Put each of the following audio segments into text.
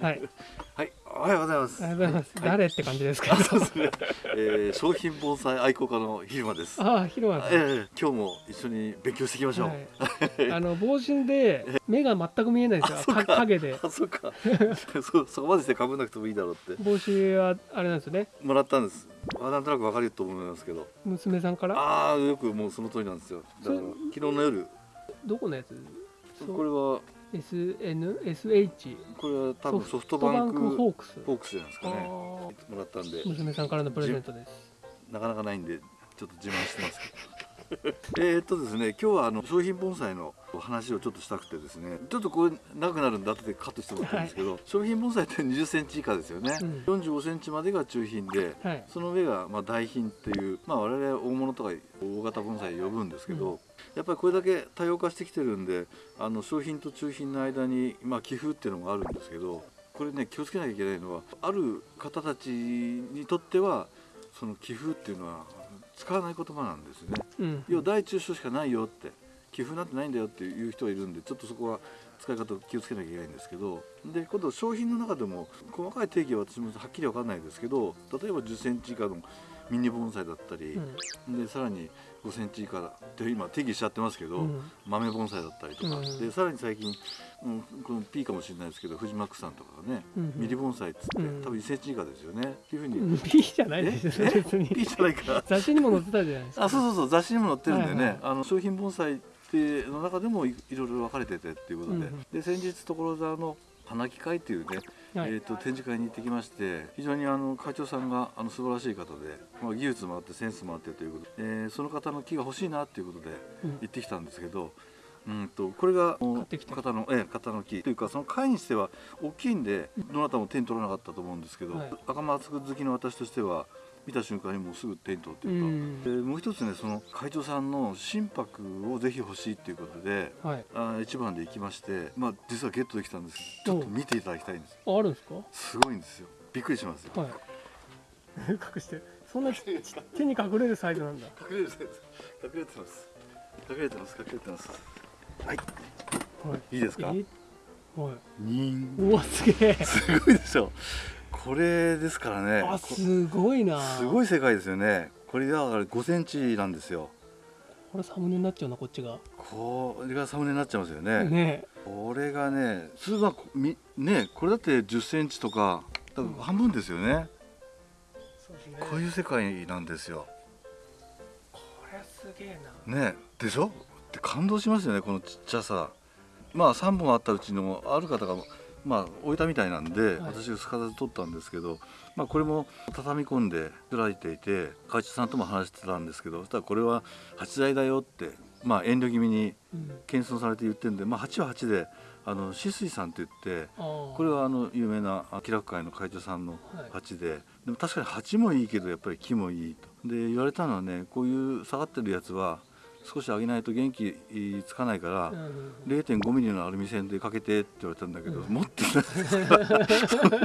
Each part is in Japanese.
はい。はい、おはようございます。ありがとうございます。はい誰って感じですか？そうですね。えー、商品盆栽愛好家の昼間です。ああ、広間えー、今日も一緒に勉強していきましょう。はいあの帽子で 目が全く見えないんですよ。か影で。あ、そっか。そそこまでしてかぶんなくてもいいだろうって帽子はあれなんですよね？もらったんです。あ、なんとなくわかると思いますけど。娘さんから？ああ、よくもうその通りなんですよ。だからそ昨日の夜、どこのやつ？これは S N S H。これは多分ソソフトバンクホークス。ホークスじゃないですかね。あもらったんでー、娘さんからのプレゼントです。なかなかないんでちょっと自慢してますけど。えーっとですね今日はあの商品盆栽の話をちょっとしたくてですねちょっとこれ長くなるんで後でカットしてもらってるんですけど、商品盆栽って2 0センチ以下ですよね、うん。45センチまでが中品ではい。その上がまあ大品っていう、まあ、我々大物とか大型盆栽呼ぶんですけど、うん。やっぱりこれだけ多様化してきてるんであの商品と中品の間に、まあ、寄付っていうのがあるんですけどこれね気をつけなきゃいけないのはある方たちにとってはその寄付っていうのは使わない言葉なんですね。うん。要は大中小しかないよって寄付なんてないんだよっていう人がいるんでちょっとそこは使い方を気をつけなきゃいけないんですけどで今度商品の中でも細かい定義は私もはっきり分かんないですけど例えば1 0センチ以下のミニ盆栽だったり、でさらに5センチ以下って今定義しちゃってますけど、うん。豆盆栽だったりとか、うん。でさらに最近、うん、この P かもしれないですけど藤巻さんとかがね、うん。ミリ盆栽っつって、うん。多分1センチ以下ですよね。っていうふうに、うん。P じゃないですよえ？別に。P じゃないか雑誌にも載ってたじゃないですか。あそうそうそう雑誌にも載ってるんでね、はいはい。あの商品盆栽っての中でもいいろいろ分かれててっていうことで、うんうんで先日所沢の花木会っていうね、はい。えー、と展示会に行ってきまして非常にあの会長さんがあの素晴らしい方で、まあ、技術もあってセンスもあってということで、えーその方の木が欲しいなっていうことでうん。行ってきたんですけど、うんとこれが方の、ええ方の木というかその会にしては大きいんでどなたも手に取らなかったと思うんですけど、はい。赤松好きの私としては見た瞬間にもうすぐ手に取ってういうか。ん。でもう一つねその会長さんの心拍をぜひ欲しいっていうことではい。あ一番で行きましてまあ実はゲットできたんですちょっと見ていただきたいんですああるんですか？すごいんですよびっくりしますよはい。隠してる。そんなち手に隠れるサイズなんだ。隠れる隠れてます隠れてます隠れてますはいはい。いいですか？え？はい。にんうわすげえ。すごいでしょこれですからね。あこすごいな。すごい世界ですよね。これだから5センチなんですよ。これサムネになっちゃうなこっちが。これがサムネになっちゃいますよね。ね。これがね普通はこみねこれだって1 0センチとか半分ですよね、そうですね。こういう世界なんですよ。これすげえな。ねでしょ？で感動しますよねこのちっちゃさ。まあ3本あったうちのある方がまあ置いたみたいなんで、はい私がすかさず取ったんですけど、まあ、これも畳み込んで作られていて会長さんとも話してたんですけどそしたらこれは鉢材だよってまあ遠慮気味にうん。謙遜されて言ってるんで、まあ、鉢は鉢であのさんって言って。これはあの有名な気楽会の会長さんのはい鉢で、でも確かに鉢もいいけどやっぱり木もいいとで言われたのはねこういう下がってるやつは少し上げないと元気つかないから、うんうんうん。0.5ミリのアルミ線でかけてって言われたんだけど、うん。持ってないですから。そんな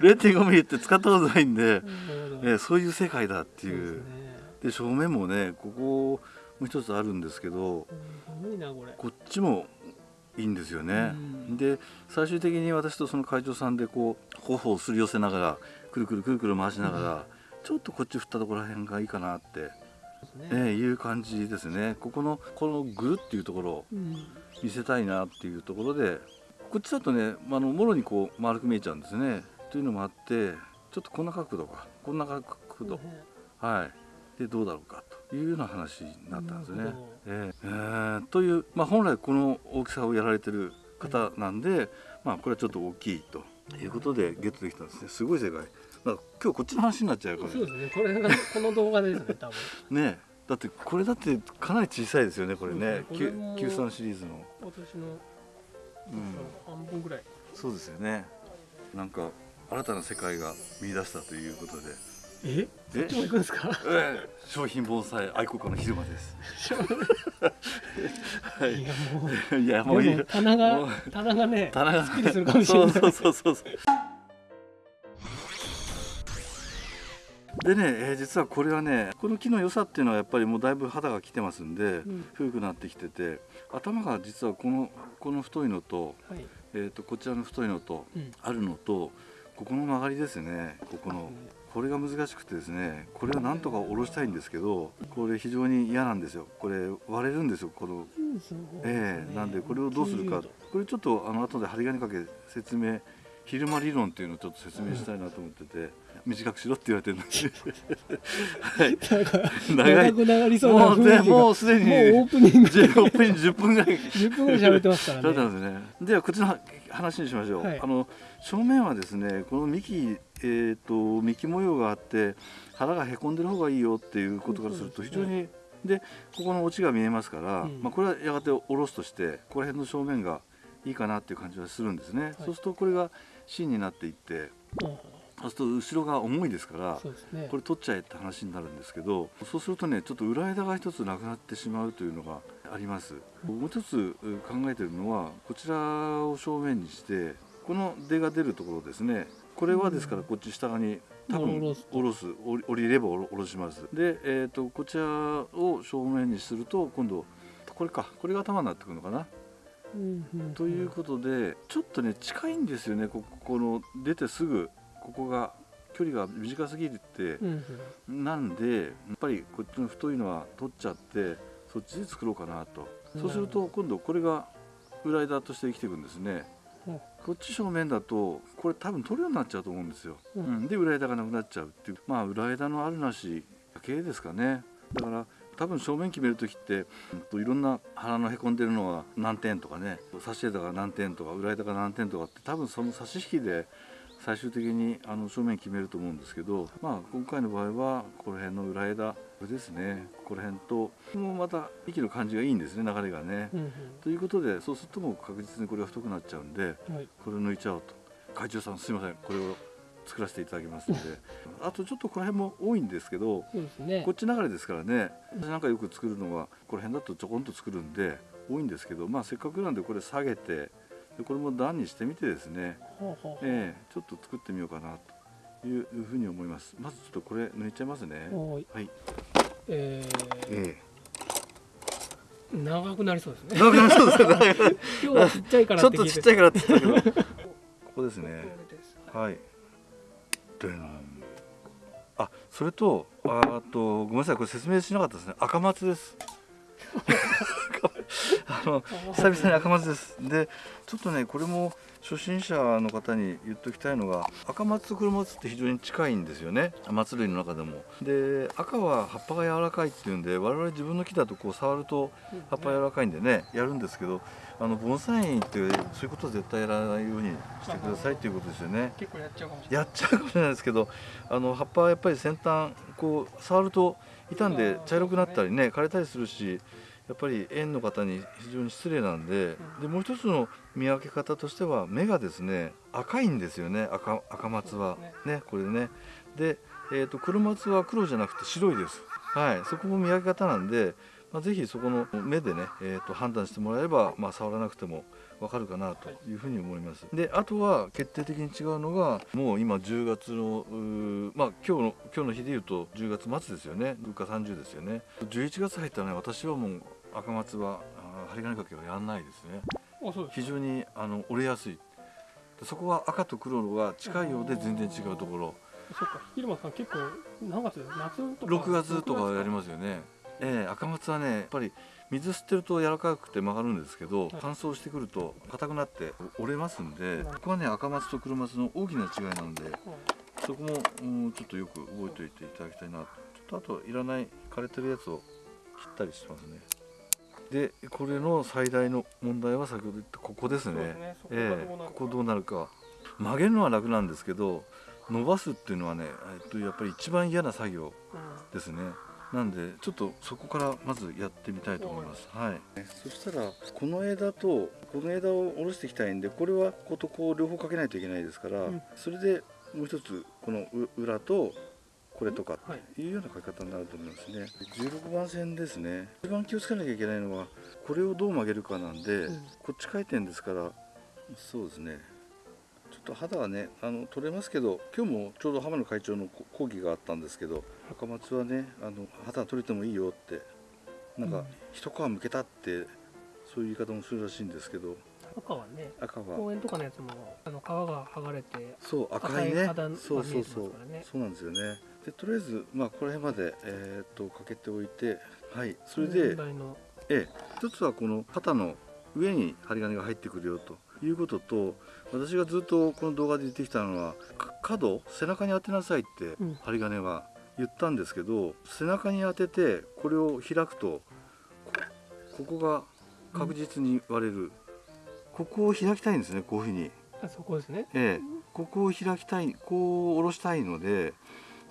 0.5ミリって使ったことないんで、なるほど。えーそういう世界だっていう。ですね。で正面もねここもう一つあるんですけどすごいなこっちもいいんですよね。うん。で最終的に私とその会長さんでこう頬をすり寄せながらくるくるくるくる回しながら、ちょっとこっち振ったところら辺がいいかなって、そうですえね。ーいう感じですね。ここのこのぐるっていうところをうん。見せたいなっていうところでこっちだとねあのもろにこう丸く見えちゃうんですね。というのもあってちょっとこんな角度か。こんな角度、はい。でどうだろうか。というような話になったんですね。えーえーという、まあ、本来この大きさをやられてる方なんで、まあ、これはちょっと大きいということでゲットできたんですね。すごい世界今日こっちの話になっちゃうからそうですね。これがこの動画ですね多分。ねだってこれだってかなり小さいですよねこれね。ね。これも Q 3シリーズの、私のうん、半分ぐらい。そうですよね。なんか新たな世界が見出したということで。え？そっちも行くんですか？ええ。商品盆栽愛好家の昼間です。はい。いやもう。いやもういい棚もがう。棚がね棚が。すっきりするかもしれない。そうそうそうそうでね、えー実はこれはねこの木の良さっていうのはやっぱりもうだいぶ肌が来てますんで、うん。古くなってきてて頭が実はこのこの太いのとはい。えー、とこちらの太いのとうん。あるのとここの曲がりですね。ここの。これが難しくてですねこれをなんとか下ろしたいんですけどこれ非常に嫌なんですよ。これ割れるんですよこの。ええなんでこれをどうするか。90度これちょっとあの後で針金かけ説明昼間理論っていうのをちょっと説明したいなと思ってて短くしろって言われてるんで。す はい。長くなりそうなもうね雰囲気が。もうすでにもうオープニング。10分10分ぐらい10分ぐらい。喋ってますからね。んですね。ではこっちの話にしましょう。はい。あの正面はですねこの幹えっ、と幹模様があって腹がへこんでる方がいいよっていうことからすると非常にでここのオチが見えますから、うん。まあこれはやがて下ろすとしてここら辺の正面がいいかなっていう感じはするんですね。そうするとこれが芯になっていってうん。そうすると後ろが重いですから。ね。これ取っちゃえって話になるんですけどそうするとねちょっと裏枝が一つなくなってしまうというのがあります。もう一つう考えてるのはこちらを正面にしてこの出が出るところですね。これはですからこっち下側に多分下ろす降りれば下ろします。で、えー、とこちらを正面にすると今度これかこれが頭になってくるのかな。うんうんということでちょっとね近いんですよね。こここの出てすぐここが距離が短すぎるってなんでやっぱりこっちの太いのは取っちゃってそっちで作ろうかなと。そうすると今度これが裏枝として生きていくんですね。うん。こっち正面だとこれ多分取るようになっちゃうと思うんですよ、ううんん、で裏枝がなくなっちゃうっていう。まあ裏枝のあるなしだけですかね。だから多分正面決める時ってうんといろんな腹のへこんでるのは何点とかね差し枝が何点とか裏枝が何点とかって多分その差し引きで最終的にあの正面決めると思うんですけど、まあ、今回の場合はこの辺の裏枝これですね。ここら辺ともうまた息の感じがいいんですね流れがね。うんということでそうするともう確実にこれが太くなっちゃうんでうんはい。これを抜いちゃおうと。会長さんすいません。これを作らせていただきますので あとちょっとこの辺も多いんですけどそうですね。こっち流れですからね私なんかよく作るのはこの辺だとちょこんと作るんで多いんですけどまあせっかくなんでこれ下げてでこれも段にしてみてですね、ほええちょっと作ってみようかなというふうに思います。まずちょっとこれ抜いちゃいますね。はい。はい、ええー長くなりそうですね。え長くなりそうですね。今日はちっちゃいから ちょっとちっちゃいからって言ったけど。ここですね。これですはい。でんあ、それと、あと、ごめんなさい、これ説明しなかったですね。赤松です。あの、久々に赤松です。で、ちょっとね、これも初心者の方に言っておきたいのが、赤松と黒松って非常に近いんですよね。松類の中でも。で、赤は葉っぱが柔らかいっていうんで、我々自分の木だとこう触ると葉っぱ柔らかいんでね、やるんですけど。あの盆栽園ってそういうことは絶対やらないようにしてくださいっていうことですよね。結構やっちゃうかもしれないやっちゃうかもしれないですけどあの葉っぱはやっぱり先端こう触ると傷んで茶色くなったりね枯れたりするしやっぱり園の方に非常に失礼なんででもう一つの見分け方としては目がですね赤いんですよね赤赤松は。ねこれね。で、えー、と黒松は黒じゃなくて白いです。はい。そこも見分け方なんで、まあ、ぜひそこの目でね、えー、と判断してもらえれば、まあ、触らなくてもわかるかなというふうに思います。であとは決定的に違うのがもう今10月のまあ今日の今日の日で言うと10月末ですよね。物価30ですよね。11月入ったらね私はもう赤松は針金かけはやんないですね。非常にあの折れやすい。でそこは赤と黒が近いようで全然違うところ。そっか。昼間さん結構何月？夏とか？6月とかやりますよね。ええ赤松はねやっぱり水吸ってると柔らかくて曲がるんですけど、乾燥してくると硬くなって折れますんで、ここはね赤松と黒松の大きな違いなのでそこも、うん、ちょっとよく覚えておいていただきたいなと。ちょっとあといらない枯れてるやつを切ったりしてますね。でこれの最大の問題は先ほど言ったここですね。ですね。えどうなるか。えここどうなるか。曲げるのは楽なんですけど伸ばすっていうのはね、えっと、やっぱり一番嫌な作業ですねなんでちょっとそこからまずやってみたいと思います。はい。そしたらこの枝とこの枝を下ろしていきたいんでこれはこことこう両方かけないといけないですから、うん。それでもう一つこのう裏とこれとかはい。いうような書き方になると思いますね。16番線ですね。一番気をつけなきゃいけないのはこれをどう曲げるかなんで、うん。こっち回転ですからそうですねと肌はねあの取れますけど今日もちょうど浜野会長のこ講義があったんですけど赤松はねあの肌取れてもいいよってなんか、うん。一皮むけたってそういう言い方もするらしいんですけど赤はね赤は。公園とかのやつもあの皮が剥がれてそう赤いね。赤い肌がそうそうそう。そうなんですよね。でとりあえずまあこの辺までえーっとかけておいてはい。それ問でええ。一つはこの肩の上に針金が入ってくるよということと私がずっとこの動画で言ってきたのはか角背中に当てなさいってうん。針金は言ったんですけど、背中に当ててこれを開くとこここが確実に割れる、ここを開きたいんですねこういうふうに。あそこですね。ええ、ここを開きたいこう下ろしたいので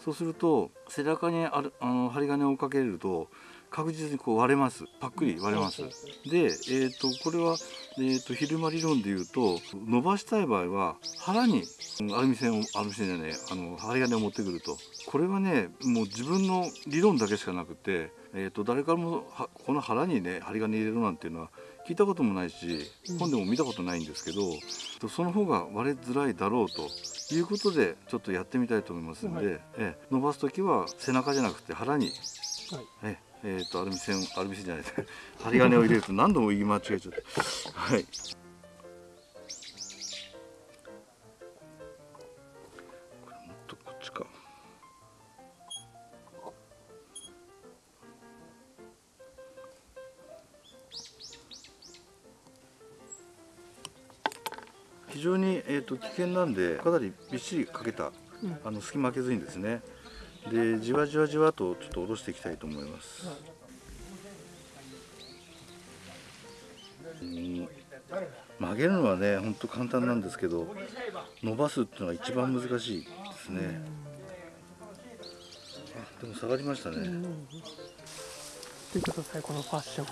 そうすると背中にあるあの針金をかけると確実にこう割れます。パックリ割れます。で、えー、とこれは、えー、と昼間理論でいうと伸ばしたい場合は腹にうんアルミ線をアルミ線じゃないあの針金を持ってくると。これはねもう自分の理論だけしかなくて、えー、と誰からもはこの腹にね針金入れるなんていうのは聞いたこともないしうん。本でも見たことないんですけど、とその方が割れづらいだろうと。いうことでちょっとやってみたいと思いますので、はい。ええ伸ばす時は背中じゃなくて腹にはい。ええーとアルミ線アルミ線じゃない。針金を入れると何度も言い間違えちゃったはい。これもっとこっちか。非常に、えー、と危険なんでかなりびっしりかけたうん。あの隙間開けずにですねでじわじわじわとちょっと下ろしていきたいと思います、うん。曲げるのはねほんと簡単なんですけど伸ばすっていうのが一番難しいですね。あでも下がりましたね、うん見てくださいこのファッション。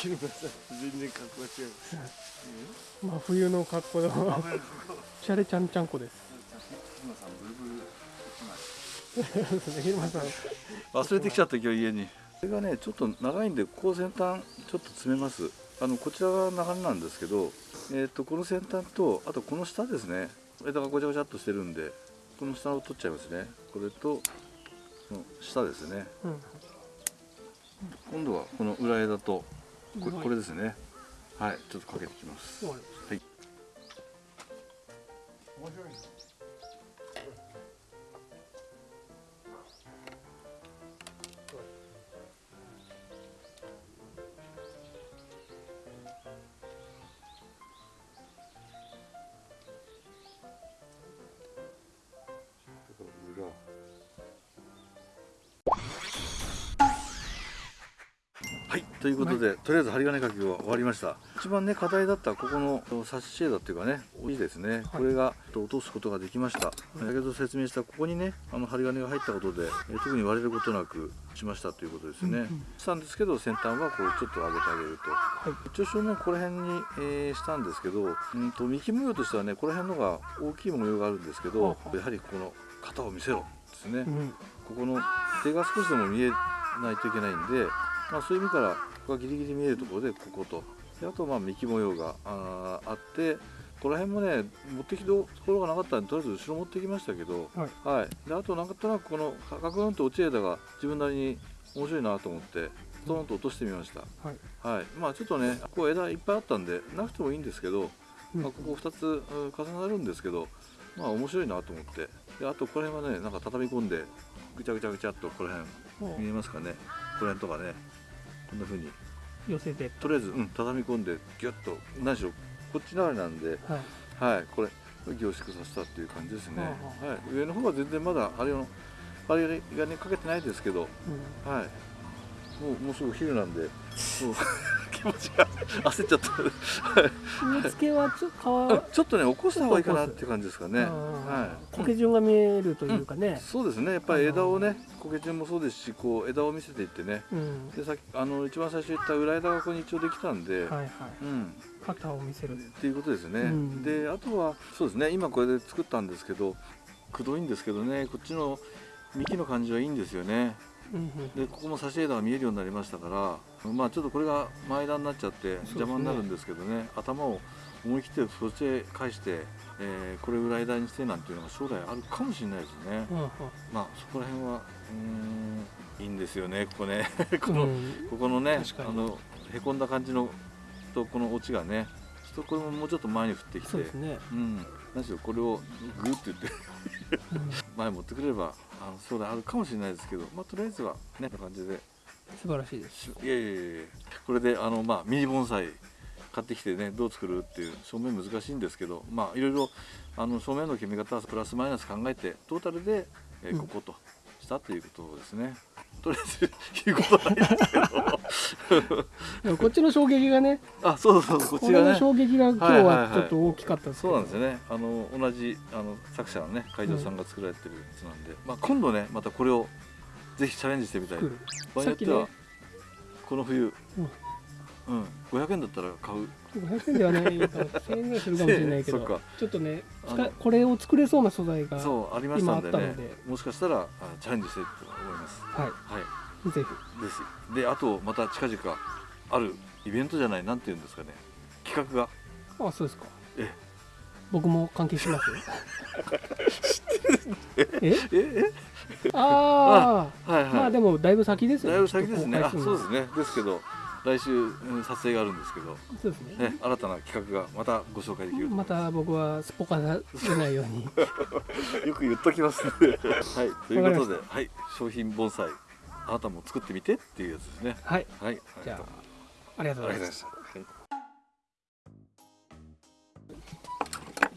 全然格好が違う真冬の格好で シャレちゃんちゃんこです 忘れてきちゃった今日家に。これがねちょっと長いんでこう先端ちょっと詰めます。あのこちらが長なんですけど、えー、とこの先端とあとこの下ですね。枝がごちゃごちゃっとしてるんでこの下を取っちゃいますね。これとこの下ですね。うん。今度はこの裏枝とこれはい。これですね。はいちょっとかけていきます。わかりましはいということで、とりあえず針金かけが終わりました。一番ね課題だったここのサッシェードっていうかね多いですね、これが落とすことができました、先ほど説明したここにねあの針金が入ったことでえ特に割れることなくしましたということですね、うんうん。したんですけど先端はこうちょっと上げてあげると、はい。一応正面この辺に、えーしたんですけど、うん、と幹模様としてはねこの辺のが大きい模様があるんですけど、やはりこの型を見せろですね、うんここの手が少しでも見えないとい。けないんで、まあ、そういう意味からここがギリギリ見えるところでここと。であとまあ幹模様があーあってこの辺もね持ってきたところがなかったんでとりあえず後ろ持ってきましたけど、はい。はい、であとなんとなくこのガクンと落ち枝が自分なりに面白いなと思ってドーンと落としてみました、はい。はい、まあちょっとねこう枝いっぱいあったんでなくてもいいんですけど、うん。まあ、ここ2つうん重なるんですけどまあ面白いなと思って。であとこの辺はねなんか畳み込んでぐちゃぐちゃぐちゃっとこの辺も見えますかね。この辺とかねこんな風に。う寄せて。とりあえず、うん、畳み込んでギュッと何しろこっち流れなんで。はい。はいこれ凝縮させたっていう感じですね、ははい、上の方は全然まだあれのあれがねかけてないですけど。うん。はい。もうもうすぐ昼なんで持ちが焦っちゃったけはちょちょっとね起こした方がいいかなっていう感じですかね。ははい。苔順が見えるというかね、そうですね。やっぱり枝をね、苔順もそうですし、こう枝を見せていってね。うんで、さっきあの一番最初言った裏枝がここに一応できたんで、はいはいうん、肩を見せるっていうことですね。うんで、あとはそうですね。今これで作ったんですけど、くどいんですけどね、こっちの幹の感じはいいんですよね。で、ここも差し枝が見えるようになりましたから、まあちょっとこれが前枝になっちゃって邪魔になるんですけどね、頭を思い切ってそっちへ返して、えーこれぐらい枝にしてなんていうのが将来あるかもしれないですね。うんまあそこら辺はうーんいいんですよねここね。この、うん。ここのねあのへこんだ感じのとこのオチがねちょっとこれももうちょっと前に振ってきて。そうですね、うん何しろこれをグーって言ってうん前持ってくればあの将来あるかもしれないですけどまあとりあえずはねこんな感じで。素晴らしいです。しいやいやいや。これであのまあミニ盆栽買ってきてねどう作るっていう正面難しいんですけどまあいろいろあの正面の決め方はプラスマイナス考えてトータルで、えーうん。こことしたということですね、とりあえず言うことはないですけど。でもこっちの衝撃がねあそうそうそうこちがね。衝撃が今日はいはい。ははいちょっと大きかったですけど、そうなんですよね。あの同じあの作者のね会場さんが作られてるやつなんで、まあ、今度ねまたこれをぜひチャレンジしてみたい。場合によっては、さっきね。この冬、うん。うん、500円だったら買う500円ではないか1000円ぐらいするかもしれないけど。ちょっとねこれを作れそうな素材がそうありましたんでね。もしかしたらあチャレンジしたいと思います。ははい。いぜですであとまた近々あるイベントじゃないなんていうんですかね。企画が。ひあそうですか。え。僕も関係しますえ？え？ああはいはい、まあでもだいぶ先ですよ。だいぶ先ですね。そうですね。ですけど来週、うん撮影があるんですけど、そうですね。ね、新たな企画がまたご紹介できるまた僕はすっぽかさせないように。よく言っときますね。はい、ということで、はい、商品盆栽、あなたも作ってみてっていうやつですね。はい。はい、じゃああありがとうございました。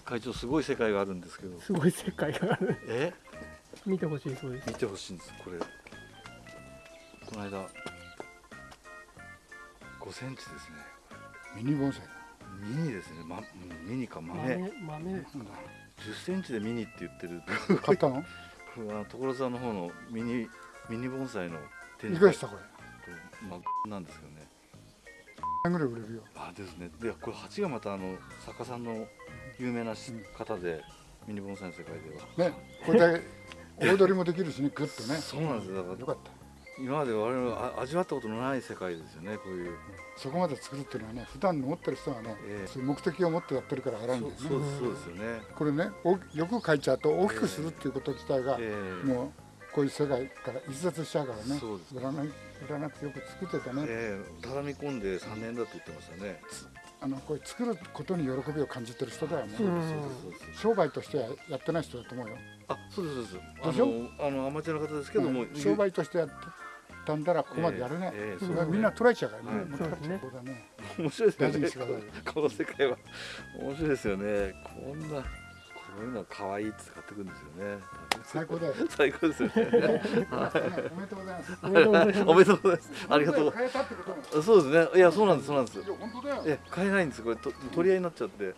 会長すごい世界があるんですけど、すごい世界がある。え、見てほしいそうです。見てほしいんです。これ、この間5センチですね。ミニ盆栽。ミニですね。ま、うんミニか豆。豆豆。ですか10センチでミニって言ってる。買ったの？所沢の方のミニミニ盆栽の展いくらしたこれ？これまあなんですけどね。何ぐらい売れるよ？あですね。でこれ鉢がまたあの作家さんの有名なしうん方で、ミニ盆栽の世界では。ねこれだけ 大取りもできるしねグッとね。そうなんですよ。だからよかった今まで我々はあ味わったことのない世界ですよねこういう。そこまで作るっていうのはね普段持ってる人はね、ええ。そういう目的を持ってやってるから偉いんだよね。そうですよね。これねおよく書いちゃうと大きくするっていうこと自体が、ええ。もうこういう世界から逸脱しちゃうからね。そうです売らない売らなくてよく作ってたね、ええ。畳み込んで3年だって言ってましたねあのこれ作ることに喜びを感じてる人だよね、うんそうですそうです商売としてはやってない人だと思うよ、あそうですそうです。あでしょ？のあのアマチュアの方ですけども、うん商売としてやってたんだらここまでやれない、ええええそそうですね。れはみんな捉えちゃうからね、はい。もそうですねそうだね。面白いですよね この世界は。面白いですよね。こんなこういうの可愛いって買ってくるんですよね。最高だよ。最高ですよね。おめでとうございます。おめでとうござい。ますおめでとうございます。ありがとう。変えたってことねそうですね。いやそうなんですそうなんです。いや本当だよえ買えないんですこれと取り合いになっちゃって